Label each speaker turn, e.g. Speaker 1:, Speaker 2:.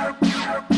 Speaker 1: Yeah.